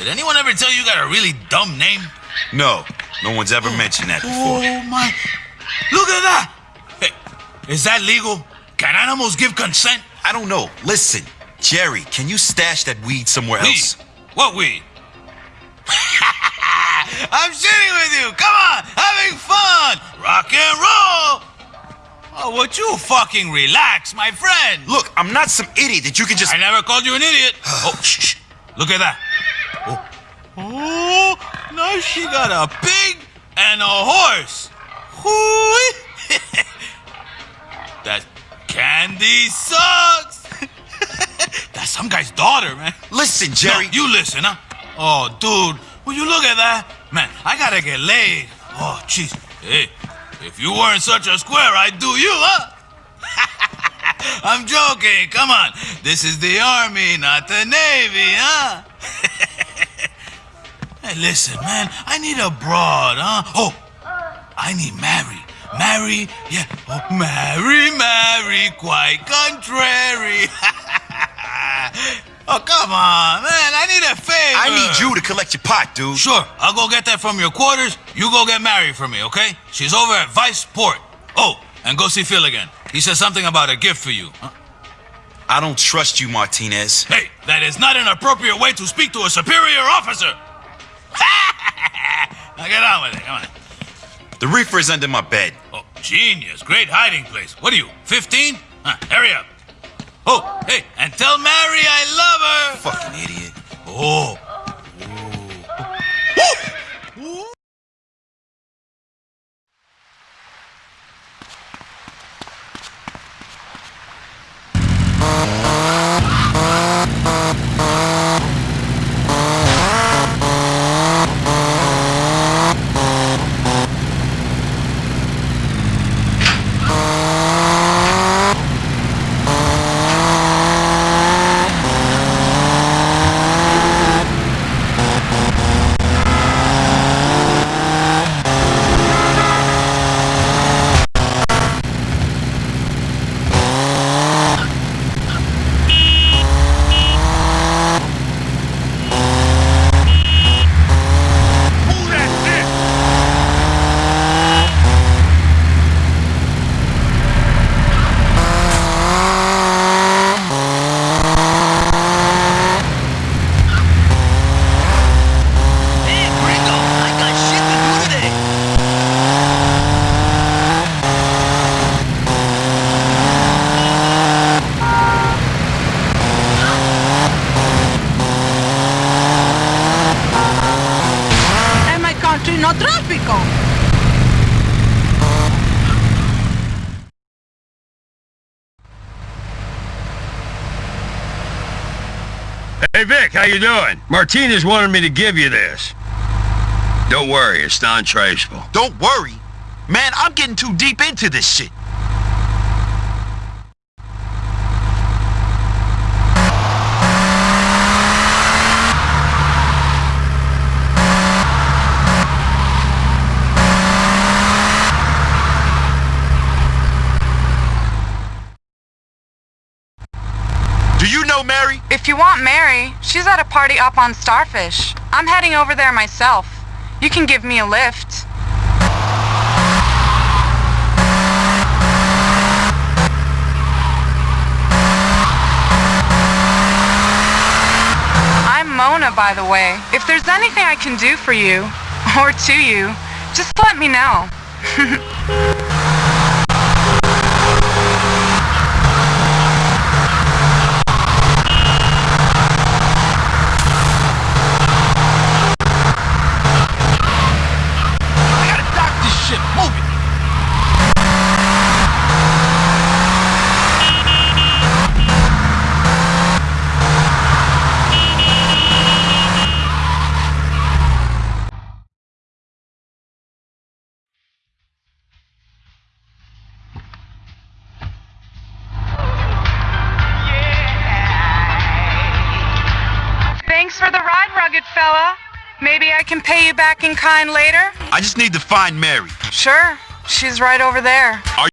did anyone ever tell you you got a really dumb name? No, no one's ever mentioned that before. Oh my! Look at that! Hey, is that legal? Can animals give consent? I don't know. Listen, Jerry, can you stash that weed somewhere Weed? else? What weed? I'm shitting with you. Come on, having fun. Rock and roll. Oh, would you fucking relax, my friend? Look, I'm not some idiot that you can just. I never called you an idiot. oh, shh, shh. Look at that. Oh. now she got a pig and a horse. That candy sucks. That's some guy's daughter, man. Listen, Jerry. No, you listen, huh? Oh, dude, will you look at that? Man, I gotta get laid. Oh, jeez. Hey, if you weren't such a square, I'd do you, huh? I'm joking. Come on. This is the army, not the navy, huh? Hey, listen, man. I need a broad, huh? Oh, I need Mary. Mary, yeah. Oh, Mary, Mary, quite contrary. oh, come on, man. I need a favor. I need you to collect your pot, dude. Sure, I'll go get that from your quarters. You go get Mary for me, okay? She's over at Vice Port. Oh, and go see Phil again. He said something about a gift for you. Huh? I don't trust you, Martinez. Hey, that is not an appropriate way to speak to a superior officer. Now get on with it. Come on. The reefer is under my bed. Oh, genius. Great hiding place. What are you, 15? Huh, hurry up. Oh, hey, and tell Mary I love her. Fucking idiot. Oh. no Hey Vic, how you doing? Martinez wanted me to give you this. Don't worry, it's non-traceable. Don't worry. Man, I'm getting too deep into this shit. Do you know Mary? If you want Mary, she's at a party up on Starfish. I'm heading over there myself. You can give me a lift. I'm Mona, by the way. If there's anything I can do for you, or to you, just let me know. Thanks for the ride, rugged fella. Maybe I can pay you back in kind later? I just need to find Mary. Sure. She's right over there. Are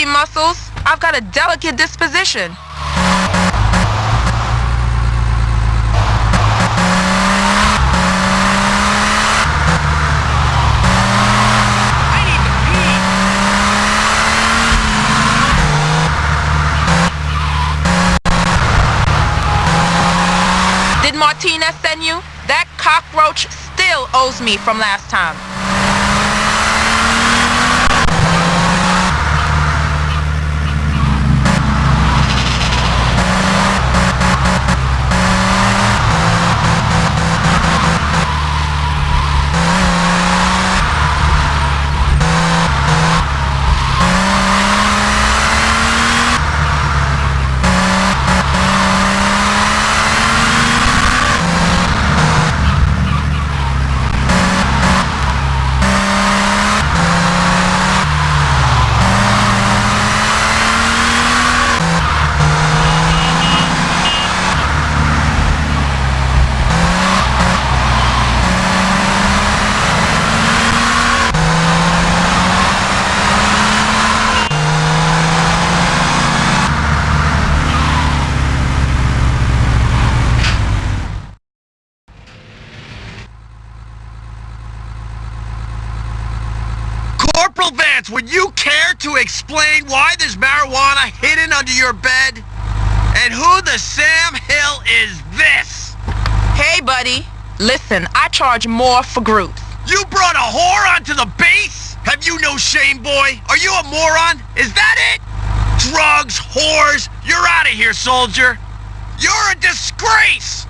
easy, Muscles. I've got a delicate disposition. Did Martinez send you? That cockroach still owes me from last time. Corporal Vance, would you care to explain why there's marijuana hidden under your bed? And who the Sam Hill is this? Hey, buddy. Listen, I charge more for groups. You brought a whore onto the base? Have you no shame, boy? Are you a moron? Is that it? Drugs, whores, you're out of here, soldier. You're a disgrace!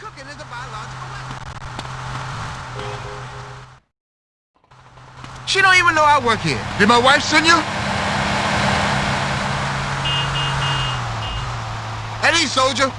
Cooking is a biological weapon. She don't even know I work here. Did my wife send you? Ease, soldier.